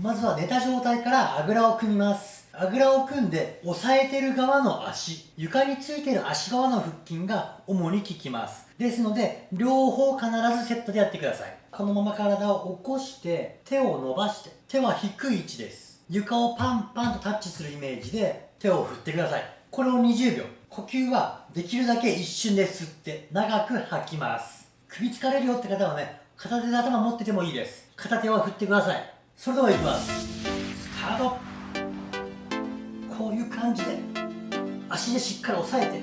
まずは寝た状態からあぐらを組みます。あぐらを組んで押さえてる側の足床についてる足側の腹筋が主に効きます。ですので両方必ずセットでやってください。このまま体を起こして手を伸ばして手は低い位置です。床をパンパンとタッチするイメージで手を振ってください。これを20秒。呼吸はできるだけ一瞬で吸って長く吐きます。首疲れるよって方はね片手で頭持っててもいいです。片手は振ってください。それではいきます。スタート。こういう感じで足でしっかり押さえて。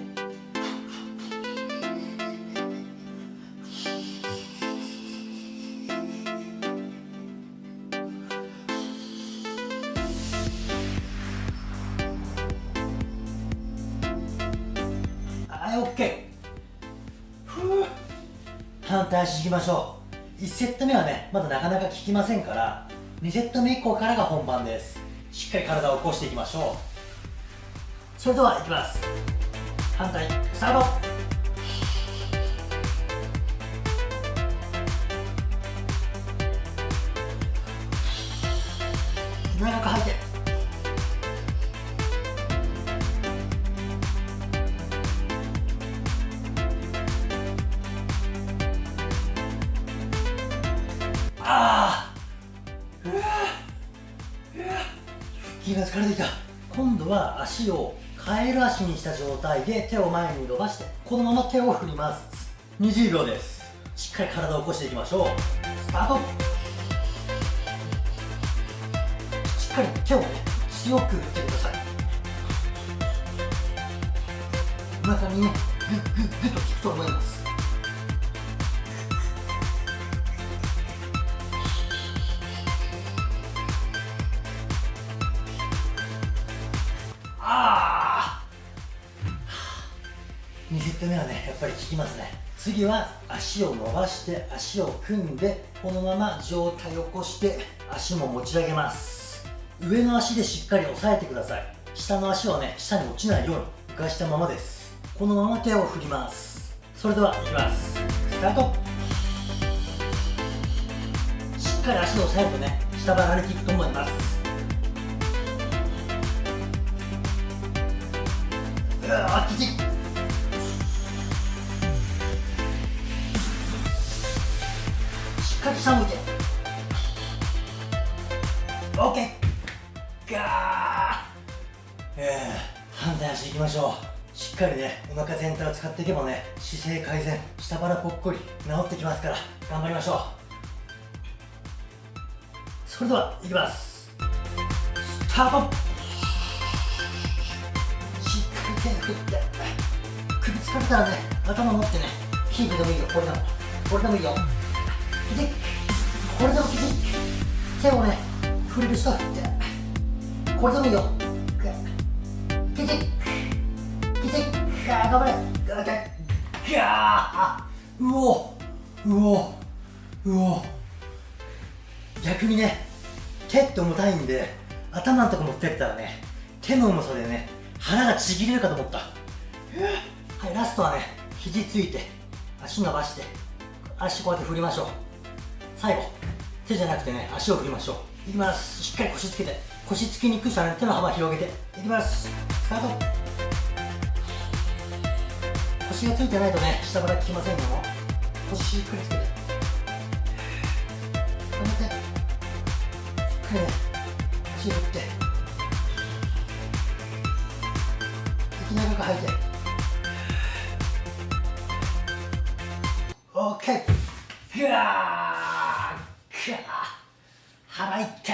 はい OK ふう反対足いきましょう。1セット目はねまだなかなか効きませんから2セット目以降からが本番です。しっかり体を起こしていきましょう。それではいきます。反対スタート。長く吐いて。が疲れてきた。今度は足をカエル足にした状態で手を前に伸ばしてこのまま手を振ります。20秒です。しっかり体を起こしていきましょう。スタート。しっかり手をね強く振ってください。お腹にねグッグッグッと効くと思います。セット目はねやっぱり効きますね。次は足を伸ばして足を組んでこのまま上体を起こして足も持ち上げます。上の足でしっかり押さえてください。下の足はね下に落ちないように浮かしたままです。このまま手を振ります。それではいきます。スタート。しっかり足を押さえるとね下腹に効くと思います。うわきつい。しっ下向いて。OK ガー。えー、反対足いきましょう。しっかりねお腹全体を使っていけばね姿勢改善下腹ぽっこり治ってきますから頑張りましょう。それではいきます。スタート。しっかり手振って首疲れたらね頭持ってねキープでもいいよ。これでも。これでもいいよ。きついこれでもきつい手をね振れる人は振ってこれでもいいよ。きついきつい頑張れガーガーうおうおうお逆にね手って重たいんで頭のとこ持ってったらね手の重さでね腹がちぎれるかと思ったはいラストはね肘ついて足伸ばして足こうやって振りましょう最後手じゃなくてね足を振りましょう。いきます。しっかり腰つけて。腰つきにくい人はね手の幅広げて。いきます。スタート。腰がついてないとね下から効きませんよ。腰しっかりつけて。止めて。しっかりね足振って。息長く吐いて。OK ぐわー。腹いった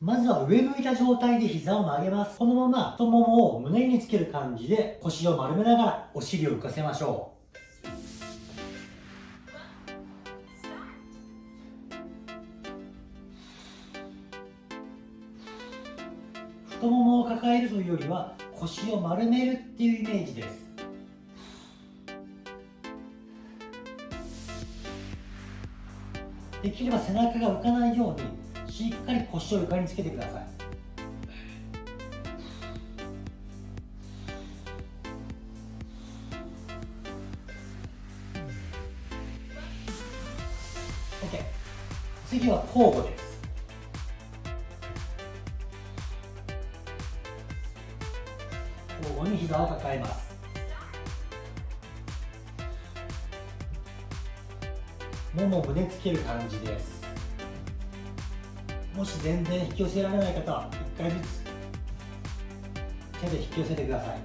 まずは上向いた状態で膝を曲げます。このまま太ももを胸につける感じで腰を丸めながらお尻を浮かせましょう。太ももを抱えるというよりは腰を丸めるっていうイメージです。できれば背中が浮かないようにしっかり腰を床につけてください。次は交互です。交互に膝を抱えます。腿を胸つける感じです。もし全然引き寄せられない方は1回ずつ手で引き寄せてください。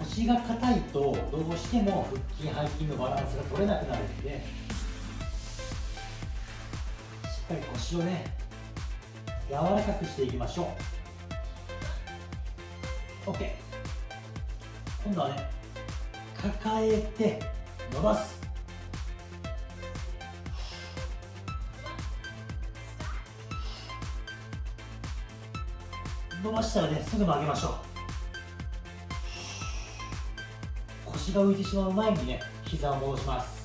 腰が硬いとどうしても腹筋背筋のバランスが取れなくなるのでしっかり腰をね柔らかくしていきましょう。OK 今度はね抱えて伸ばす。伸ばしたらねすぐ曲げましょう。腰が浮いてしまう前にね膝を戻します。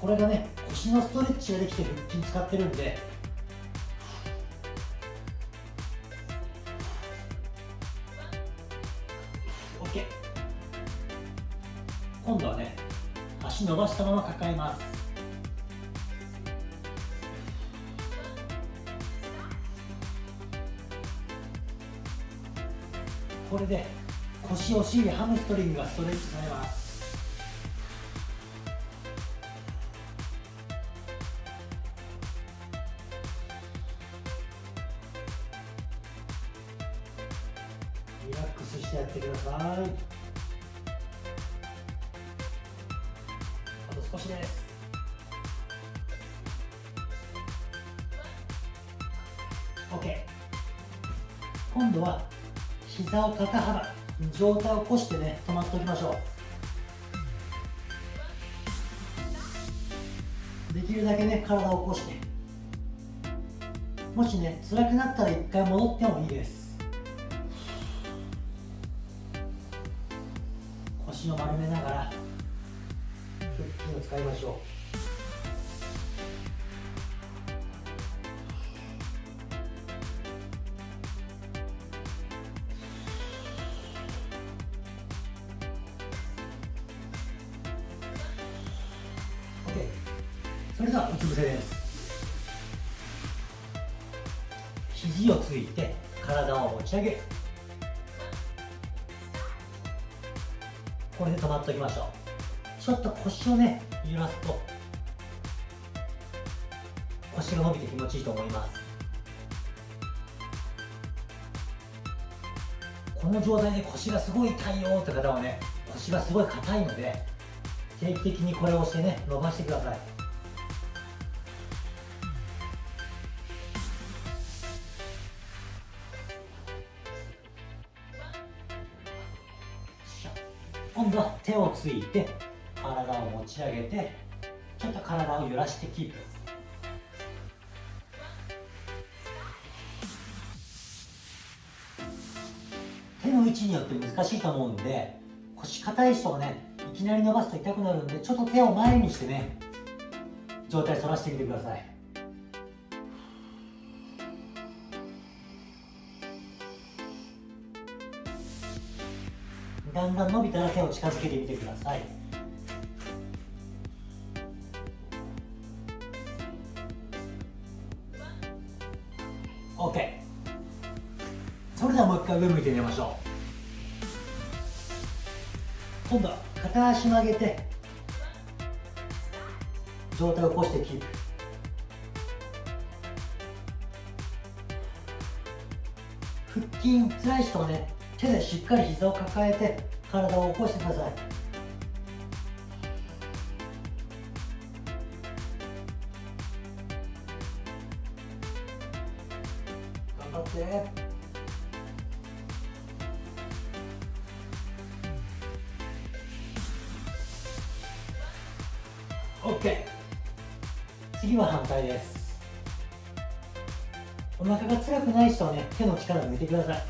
これがね腰のストレッチができて腹筋使ってるんでしたまま抱えます。これで腰お尻ハムストリングがストレッチされます。少しです。OK 今度は膝を肩幅上体を起こしてね止まっておきましょう。できるだけね体を起こして。もしね辛くなったら一回戻ってもいいです。腰を丸めながら。使いましょう。それではうつ伏せです。肘をついて体を持ち上げ。これで止まっておきましょう。ちょっと腰をね揺らすと腰が伸びて気持ちいいと思います。この状態で腰がすごい痛いよって方はね腰がすごい硬いので定期的にこれをしてね伸ばしてください。今度は手をついて持ち上げてちょっと体を揺らしてキープ。手の位置によって難しいと思うんで腰硬い人がねいきなり伸ばすと痛くなるんでちょっと手を前にしてね状態反らしてみてください。だんだん伸びたら手を近づけてみてください。上向いてみましょう。今度は片足曲げて上体を起こしてキープ。腹筋辛い人はね手でしっかり膝を抱えて体を起こしてください。OK 次は反対です。お腹が辛くない人はね手の力を抜いてください。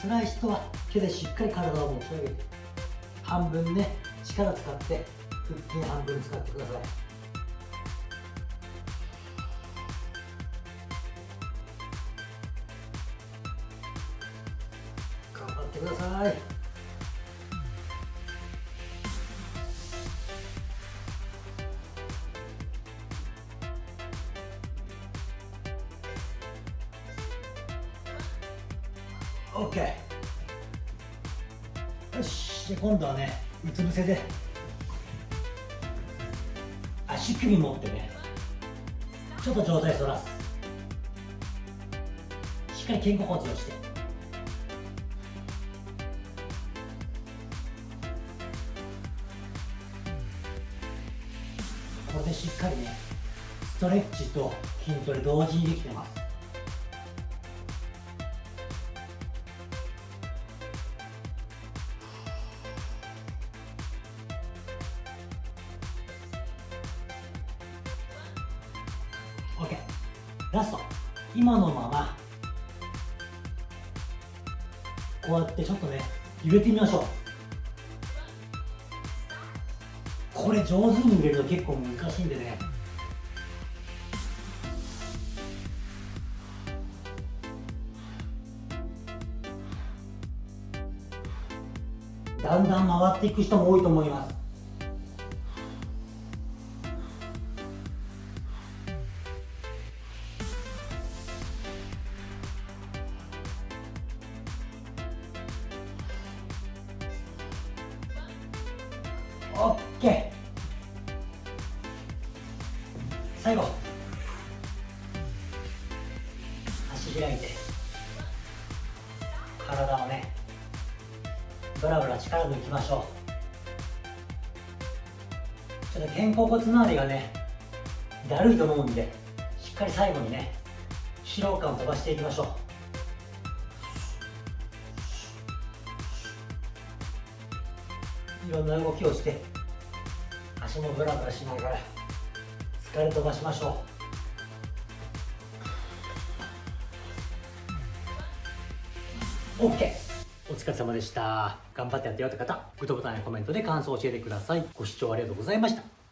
辛い人は手でしっかり体を持ち上げて半分ね力使って腹筋半分使ってください。頑張ってください。OK よしで今度はねうつ伏せで足首持ってねちょっと上体反らす。しっかり肩甲骨をして。これでしっかりねストレッチと筋トレ同時にできてます。OK ラスト。今のまま。こうやってちょっとね揺れてみましょう。これ上手に揺れると結構難しいんでね。だんだん回っていく人も多いと思います。オッケー。最後。足開いて。体をね。ブラブラ力抜きましょう。ちょっと肩甲骨周りがねだるいと思うんでしっかり最後にね疲労感を飛ばしていきましょう。いろんな動きをして足もブラブラしながら疲れ飛ばしましょう。オッケーお疲れ様でした。頑張ってやってよって方グッドボタンやコメントで感想を教えてください。ご視聴ありがとうございました。